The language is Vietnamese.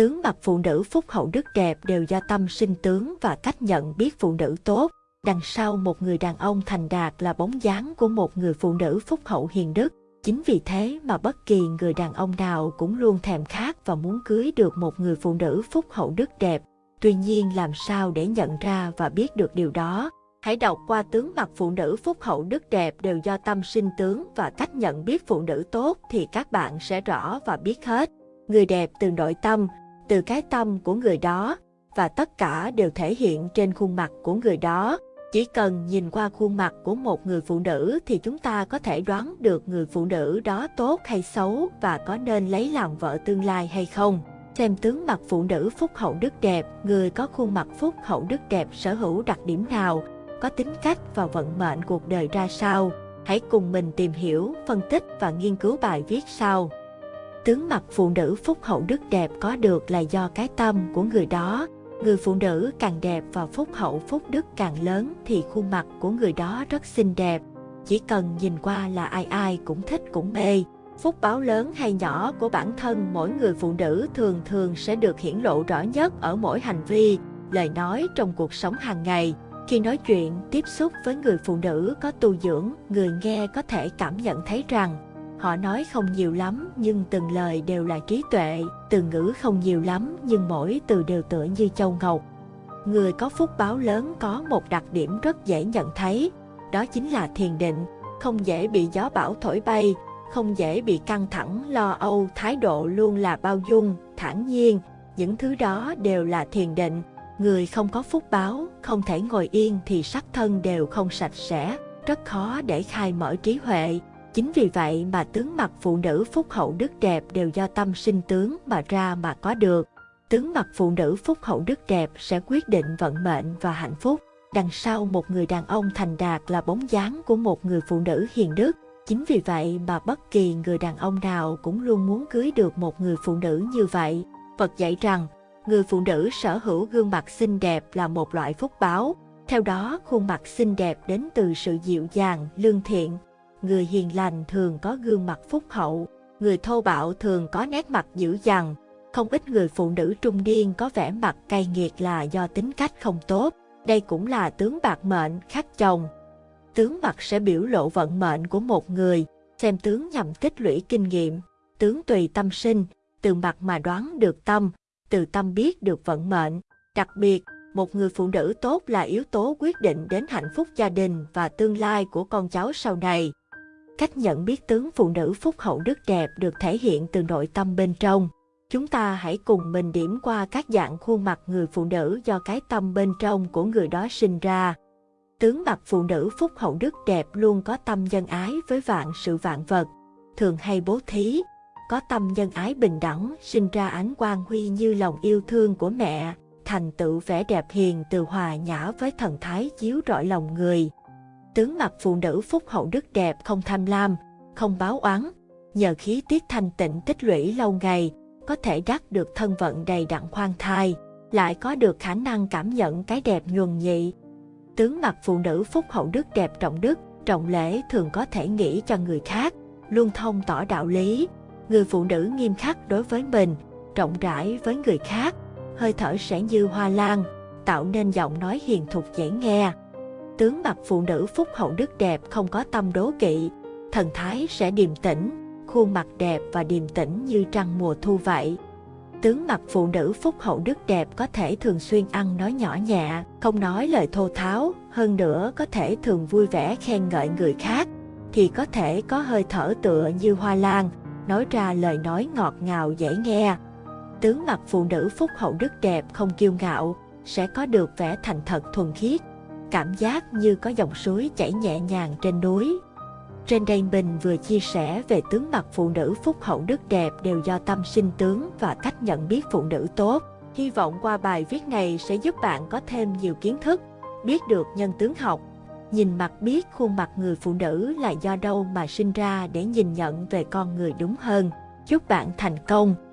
Tướng mặt phụ nữ phúc hậu đức đẹp đều do tâm sinh tướng và cách nhận biết phụ nữ tốt. Đằng sau một người đàn ông thành đạt là bóng dáng của một người phụ nữ phúc hậu hiền đức. Chính vì thế mà bất kỳ người đàn ông nào cũng luôn thèm khát và muốn cưới được một người phụ nữ phúc hậu đức đẹp. Tuy nhiên làm sao để nhận ra và biết được điều đó? Hãy đọc qua tướng mặt phụ nữ phúc hậu đức đẹp đều do tâm sinh tướng và cách nhận biết phụ nữ tốt thì các bạn sẽ rõ và biết hết. Người đẹp từ nội tâm, từ cái tâm của người đó và tất cả đều thể hiện trên khuôn mặt của người đó. Chỉ cần nhìn qua khuôn mặt của một người phụ nữ thì chúng ta có thể đoán được người phụ nữ đó tốt hay xấu và có nên lấy làm vợ tương lai hay không. Xem tướng mặt phụ nữ phúc hậu đức đẹp, người có khuôn mặt phúc hậu đức đẹp sở hữu đặc điểm nào, có tính cách và vận mệnh cuộc đời ra sao. Hãy cùng mình tìm hiểu, phân tích và nghiên cứu bài viết sau. Tướng mặt phụ nữ phúc hậu đức đẹp có được là do cái tâm của người đó. Người phụ nữ càng đẹp và phúc hậu phúc đức càng lớn thì khuôn mặt của người đó rất xinh đẹp. Chỉ cần nhìn qua là ai ai cũng thích cũng mê. Phúc báo lớn hay nhỏ của bản thân mỗi người phụ nữ thường thường sẽ được hiển lộ rõ nhất ở mỗi hành vi, lời nói trong cuộc sống hàng ngày. Khi nói chuyện, tiếp xúc với người phụ nữ có tu dưỡng, người nghe có thể cảm nhận thấy rằng Họ nói không nhiều lắm nhưng từng lời đều là trí tuệ, từ ngữ không nhiều lắm nhưng mỗi từ đều tựa như châu ngọc. Người có phúc báo lớn có một đặc điểm rất dễ nhận thấy, đó chính là thiền định, không dễ bị gió bão thổi bay, không dễ bị căng thẳng, lo âu, thái độ luôn là bao dung, thản nhiên, những thứ đó đều là thiền định. Người không có phúc báo, không thể ngồi yên thì sắc thân đều không sạch sẽ, rất khó để khai mở trí huệ, Chính vì vậy mà tướng mặt phụ nữ phúc hậu đức đẹp đều do tâm sinh tướng mà ra mà có được. Tướng mặt phụ nữ phúc hậu đức đẹp sẽ quyết định vận mệnh và hạnh phúc. Đằng sau một người đàn ông thành đạt là bóng dáng của một người phụ nữ hiền đức. Chính vì vậy mà bất kỳ người đàn ông nào cũng luôn muốn cưới được một người phụ nữ như vậy. Phật dạy rằng, người phụ nữ sở hữu gương mặt xinh đẹp là một loại phúc báo. Theo đó, khuôn mặt xinh đẹp đến từ sự dịu dàng, lương thiện, người hiền lành thường có gương mặt phúc hậu, người thô bạo thường có nét mặt dữ dằn. Không ít người phụ nữ trung niên có vẻ mặt cay nghiệt là do tính cách không tốt. Đây cũng là tướng bạc mệnh khắc chồng. Tướng mặt sẽ biểu lộ vận mệnh của một người, xem tướng nhằm tích lũy kinh nghiệm. Tướng tùy tâm sinh, từ mặt mà đoán được tâm, từ tâm biết được vận mệnh. Đặc biệt, một người phụ nữ tốt là yếu tố quyết định đến hạnh phúc gia đình và tương lai của con cháu sau này. Cách nhận biết tướng phụ nữ phúc hậu đức đẹp được thể hiện từ nội tâm bên trong. Chúng ta hãy cùng mình điểm qua các dạng khuôn mặt người phụ nữ do cái tâm bên trong của người đó sinh ra. Tướng mặt phụ nữ phúc hậu đức đẹp luôn có tâm nhân ái với vạn sự vạn vật, thường hay bố thí, có tâm nhân ái bình đẳng, sinh ra ánh quang huy như lòng yêu thương của mẹ, thành tựu vẻ đẹp hiền từ hòa nhã với thần thái chiếu rọi lòng người. Tướng mặt phụ nữ phúc hậu đức đẹp không tham lam, không báo oán, nhờ khí tiết thanh tịnh tích lũy lâu ngày, có thể đắc được thân vận đầy đặn khoan thai, lại có được khả năng cảm nhận cái đẹp nhuần nhị. Tướng mặt phụ nữ phúc hậu đức đẹp trọng đức, trọng lễ thường có thể nghĩ cho người khác, luôn thông tỏ đạo lý. Người phụ nữ nghiêm khắc đối với mình, rộng rãi với người khác, hơi thở sẽ như hoa lan, tạo nên giọng nói hiền thục dễ nghe tướng mặt phụ nữ phúc hậu đức đẹp không có tâm đố kỵ, thần thái sẽ điềm tĩnh, khuôn mặt đẹp và điềm tĩnh như trăng mùa thu vậy. Tướng mặt phụ nữ phúc hậu đức đẹp có thể thường xuyên ăn nói nhỏ nhẹ, không nói lời thô tháo, hơn nữa có thể thường vui vẻ khen ngợi người khác, thì có thể có hơi thở tựa như hoa lan, nói ra lời nói ngọt ngào dễ nghe. Tướng mặt phụ nữ phúc hậu đức đẹp không kiêu ngạo, sẽ có được vẻ thành thật thuần khiết, cảm giác như có dòng suối chảy nhẹ nhàng trên núi. Trên đây mình vừa chia sẻ về tướng mặt phụ nữ phúc hậu đức đẹp đều do tâm sinh tướng và cách nhận biết phụ nữ tốt. Hy vọng qua bài viết này sẽ giúp bạn có thêm nhiều kiến thức, biết được nhân tướng học. Nhìn mặt biết khuôn mặt người phụ nữ là do đâu mà sinh ra để nhìn nhận về con người đúng hơn. Chúc bạn thành công!